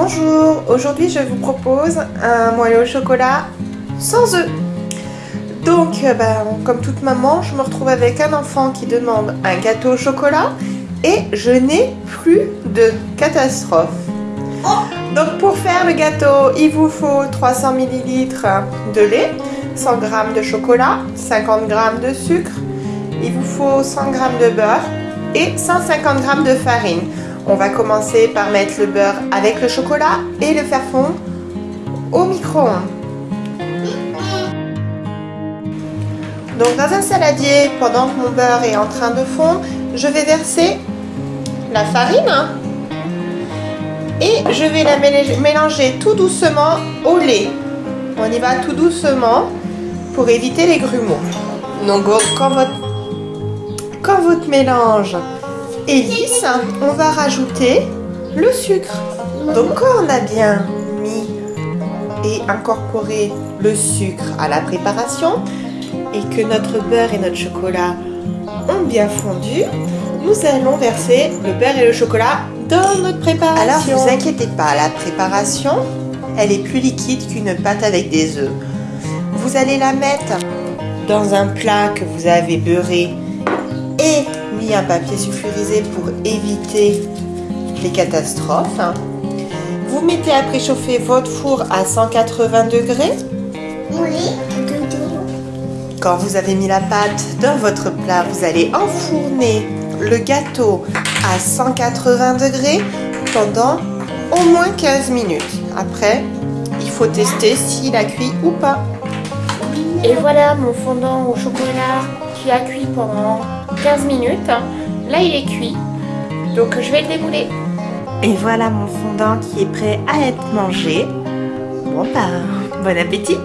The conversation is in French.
Bonjour, aujourd'hui je vous propose un moelleux au chocolat sans œufs. Donc, euh, ben, comme toute maman, je me retrouve avec un enfant qui demande un gâteau au chocolat et je n'ai plus de catastrophe. Donc pour faire le gâteau, il vous faut 300 ml de lait, 100 g de chocolat, 50 g de sucre, il vous faut 100 g de beurre et 150 g de farine. On va commencer par mettre le beurre avec le chocolat et le faire fondre au micro-ondes. Donc dans un saladier, pendant que mon beurre est en train de fondre, je vais verser la farine et je vais la mélanger tout doucement au lait. On y va tout doucement pour éviter les grumeaux. Donc quand votre, quand votre mélange lisse, on va rajouter le sucre. Donc quand on a bien mis et incorporé le sucre à la préparation et que notre beurre et notre chocolat ont bien fondu, nous allons verser le beurre et le chocolat dans notre préparation. Alors ne vous inquiétez pas, la préparation, elle est plus liquide qu'une pâte avec des œufs. Vous allez la mettre dans un plat que vous avez beurré et mis un papier sulfurisé pour éviter les catastrophes. Vous mettez à préchauffer votre four à 180 degrés. Oui. Quand vous avez mis la pâte dans votre plat, vous allez enfourner le gâteau à 180 degrés pendant au moins 15 minutes. Après, il faut tester s'il a cuit ou pas. Et voilà mon fondant au chocolat a cuit pendant 15 minutes. Là, il est cuit. Donc, je vais le débouler. Et voilà mon fondant qui est prêt à être mangé. Bon, bah, bon appétit